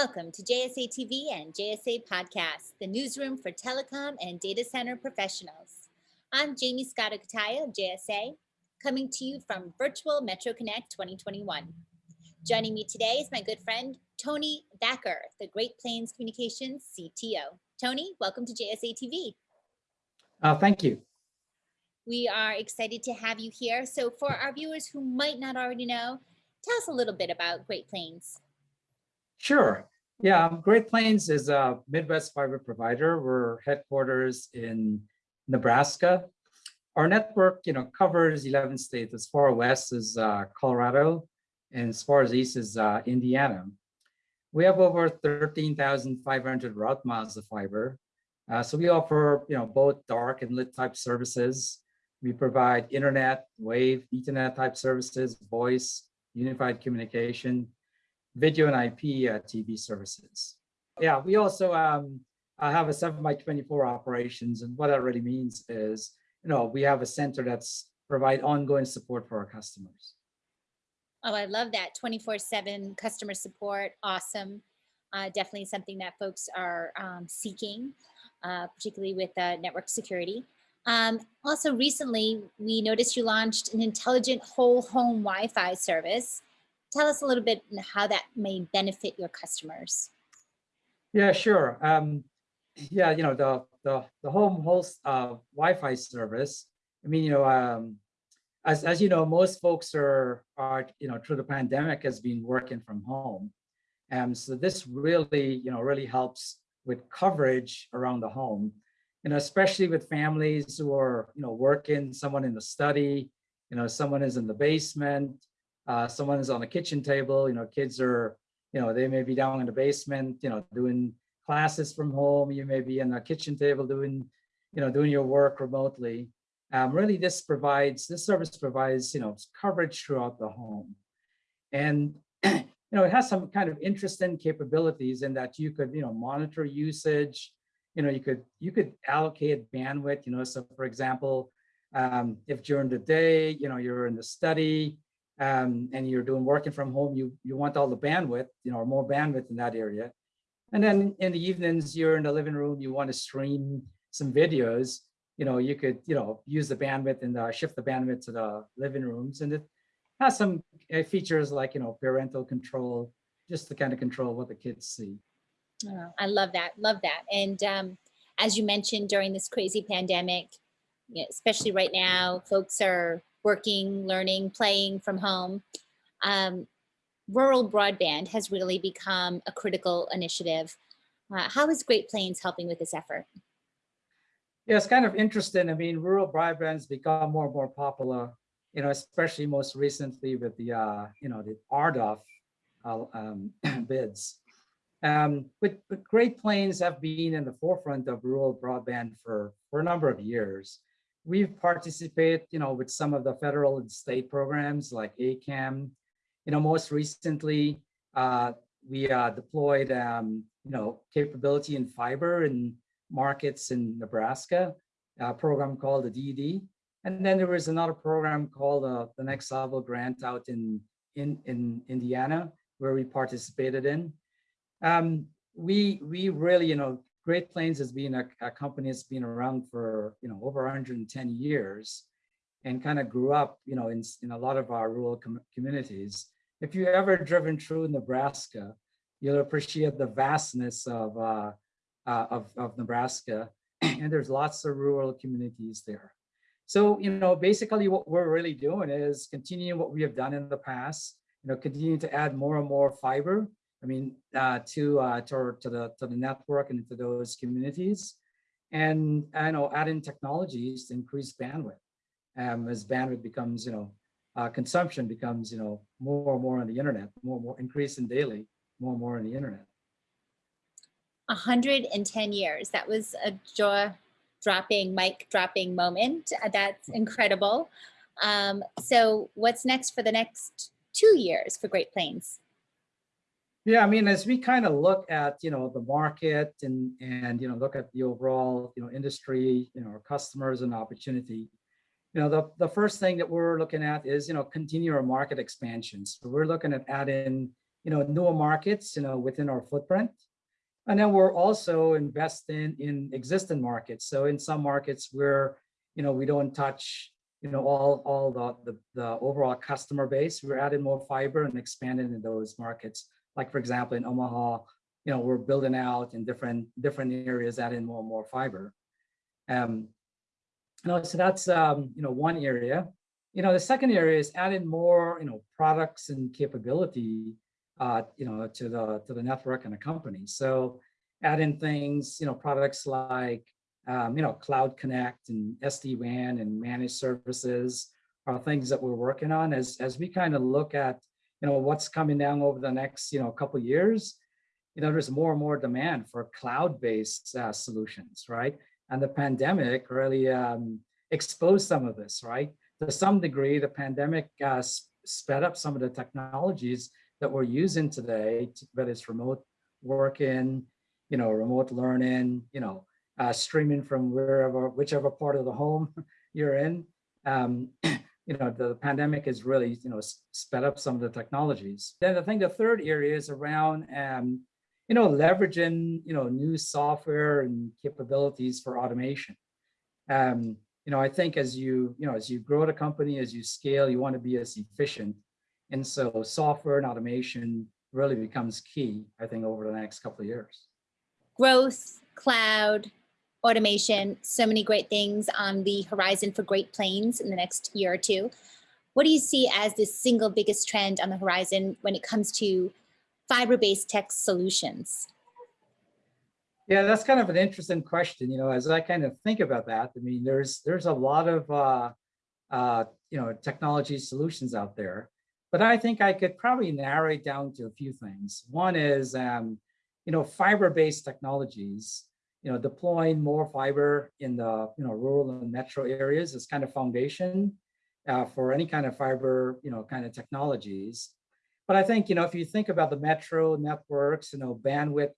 Welcome to JSA TV and JSA Podcast, the newsroom for telecom and data center professionals. I'm Jamie Scott of JSA, coming to you from Virtual Metro Connect 2021. Joining me today is my good friend, Tony Thacker, the Great Plains Communications CTO. Tony, welcome to JSA TV. Uh, thank you. We are excited to have you here. So for our viewers who might not already know, tell us a little bit about Great Plains. Sure. Yeah, um, Great Plains is a Midwest fiber provider. We're headquarters in Nebraska. Our network, you know, covers 11 states. As far west as uh, Colorado, and as far as east is uh, Indiana. We have over 13,500 route miles of fiber. Uh, so we offer, you know, both dark and lit type services. We provide internet, wave, ethernet type services, voice, unified communication, video and IP uh, TV services. Yeah, we also um, have a 7 by 24 operations. And what that really means is, you know, we have a center that's provide ongoing support for our customers. Oh, I love that 24 seven customer support. Awesome. Uh, definitely something that folks are um, seeking, uh, particularly with uh, network security. Um, also recently, we noticed you launched an intelligent whole home Wi-Fi service tell us a little bit how that may benefit your customers. Yeah, sure. Um, yeah, you know, the, the, the home host uh, Wi-Fi service, I mean, you know, um, as, as you know, most folks are, are, you know, through the pandemic has been working from home. And so this really, you know, really helps with coverage around the home, you know, especially with families who are, you know, working, someone in the study, you know, someone is in the basement, uh, someone is on the kitchen table, you know, kids are, you know, they may be down in the basement, you know, doing classes from home. You may be in the kitchen table doing, you know, doing your work remotely. Um, really, this provides, this service provides, you know, coverage throughout the home. And, you know, it has some kind of interesting capabilities in that you could, you know, monitor usage, you know, you could, you could allocate bandwidth, you know, so for example, um, if during the day, you know, you're in the study, um, and you're doing working from home, you, you want all the bandwidth, you know, or more bandwidth in that area. And then in the evenings, you're in the living room, you want to stream some videos, you know, you could, you know, use the bandwidth and uh, shift the bandwidth to the living rooms. And it has some uh, features like, you know, parental control, just to kind of control what the kids see. Oh, I love that, love that. And um, as you mentioned during this crazy pandemic, especially right now, folks are working, learning, playing from home, um, rural broadband has really become a critical initiative. Uh, how is Great Plains helping with this effort? Yeah, it's kind of interesting. I mean, rural broadband's become more and more popular, you know, especially most recently with the, uh, you know, the RDOF uh, um, bids. Um, but, but Great Plains have been in the forefront of rural broadband for, for a number of years we've participated, you know, with some of the federal and state programs like ACAM. You know, most recently, uh, we uh, deployed, um, you know, capability in fiber in markets in Nebraska, a program called the DD. And then there was another program called uh, the Next Level Grant out in, in, in Indiana, where we participated in. Um, we, we really, you know, Great Plains has been a, a, company that's been around for, you know, over 110 years and kind of grew up, you know, in, in a lot of our rural com communities. If you ever driven through Nebraska, you'll appreciate the vastness of, uh, uh, of, of Nebraska. and there's lots of rural communities there. So, you know, basically what we're really doing is continuing what we have done in the past, you know, continue to add more and more fiber I mean, uh, to, uh, to, to, the, to the network and to those communities. And I know adding technologies to increase bandwidth um, as bandwidth becomes, you know, uh, consumption becomes, you know, more and more on the internet, more and more increasing daily, more and more on the internet. 110 years. That was a jaw dropping, mic dropping moment. Uh, that's incredible. Um, so what's next for the next two years for Great Plains? Yeah, I mean, as we kind of look at, you know, the market and, and, you know, look at the overall, you know, industry, you know, our customers and opportunity, you know, the, the first thing that we're looking at is, you know, continue our market expansions. So we're looking at adding, you know, newer markets, you know, within our footprint. And then we're also investing in existing markets. So in some markets where, you know, we don't touch, you know, all, all the, the, the overall customer base, we're adding more fiber and expanding in those markets. Like for example, in Omaha, you know, we're building out in different, different areas, adding more and more fiber. Um, you know, so that's, um, you know, one area. You know, the second area is adding more, you know, products and capability uh, you know, to the to the network and the company. So adding things, you know, products like, um, you know, Cloud Connect and SD-WAN and managed services are things that we're working on as, as we kind of look at, you know, what's coming down over the next, you know, couple years. You know, there's more and more demand for cloud-based uh, solutions, right? And the pandemic really um, exposed some of this, right? To some degree, the pandemic uh, sped up some of the technologies that we're using today, whether it's remote working, you know, remote learning, you know, uh, streaming from wherever, whichever part of the home you're in. Um, you know, the pandemic has really, you know, sped up some of the technologies. Then I think the third area is around, um, you know, leveraging, you know, new software and capabilities for automation. Um, you know, I think as you, you know, as you grow the company, as you scale, you want to be as efficient and so software and automation really becomes key, I think, over the next couple of years. Growth, cloud, automation, so many great things on the horizon for Great Plains in the next year or two. What do you see as the single biggest trend on the horizon when it comes to fiber-based tech solutions? Yeah, that's kind of an interesting question. You know, as I kind of think about that, I mean, there's there's a lot of uh, uh, you know technology solutions out there. But I think I could probably narrow it down to a few things. One is, um, you know, fiber-based technologies, you know, deploying more fiber in the, you know, rural and metro areas is kind of foundation uh, for any kind of fiber, you know, kind of technologies. But I think, you know, if you think about the metro networks, you know, bandwidth,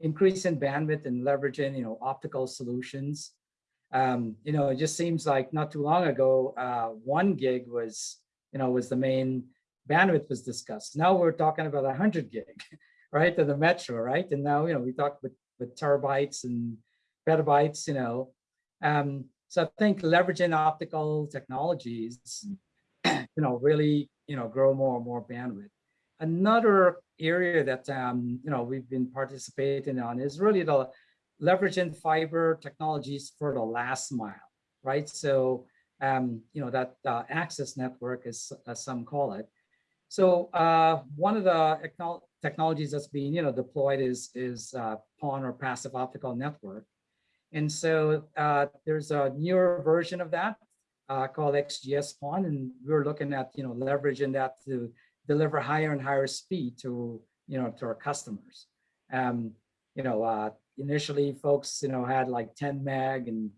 increase in bandwidth and leveraging, you know, optical solutions, um, you know, it just seems like not too long ago, uh, one gig was, you know, was the main bandwidth was discussed. Now we're talking about 100 gig, right, to the metro, right? And now, you know, we talk with, with terabytes and petabytes, you know. Um, so I think leveraging optical technologies, you know, really, you know, grow more and more bandwidth. Another area that, um, you know, we've been participating on is really the leveraging fiber technologies for the last mile, right? So, um, you know, that uh, access network, as, as some call it, so uh, one of the technologies that's being you know deployed is is uh, PON or passive optical network, and so uh, there's a newer version of that uh, called XGS PON, and we're looking at you know leveraging that to deliver higher and higher speed to you know to our customers. Um, you know, uh, initially folks you know had like 10 meg and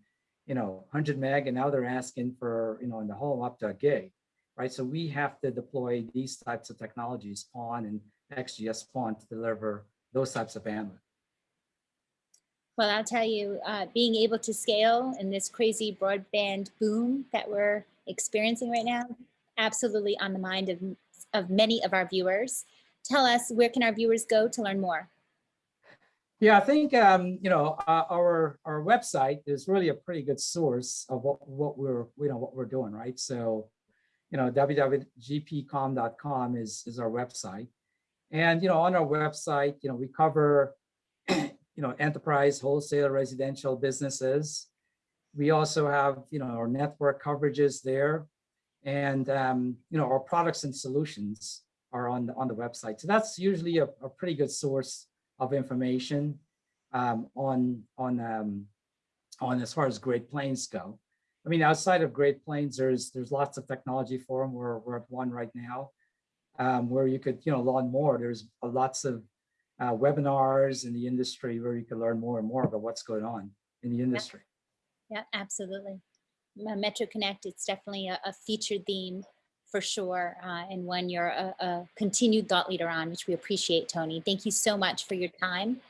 you know 100 meg, and now they're asking for you know in the home up to a gig right? So we have to deploy these types of technologies, PON and XGS PON to deliver those types of bandwidth. Well, I'll tell you, uh, being able to scale in this crazy broadband boom that we're experiencing right now, absolutely on the mind of, of many of our viewers. Tell us, where can our viewers go to learn more? Yeah, I think um, you know uh, our our website is really a pretty good source of what what we're you know what we're doing, right? So you know, www.gpcom.com is, is our website. And, you know, on our website, you know, we cover, you know, enterprise, wholesale, residential businesses. We also have, you know, our network coverages there. And, um, you know, our products and solutions are on the, on the website. So that's usually a, a pretty good source of information um, on, on, um, on as far as Great Plains go. I mean, outside of Great Plains, there's there's lots of technology forum. We're we're at one right now, um, where you could you know learn more. There's lots of uh, webinars in the industry where you can learn more and more about what's going on in the industry. Yeah, yeah absolutely. Metro Connect, it's definitely a, a featured theme for sure, uh, and one you're a, a continued thought leader on, which we appreciate, Tony. Thank you so much for your time.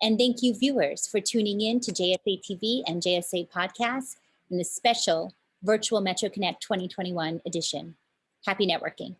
And thank you viewers for tuning in to JSA TV and JSA Podcast in the special Virtual MetroConnect 2021 edition. Happy networking.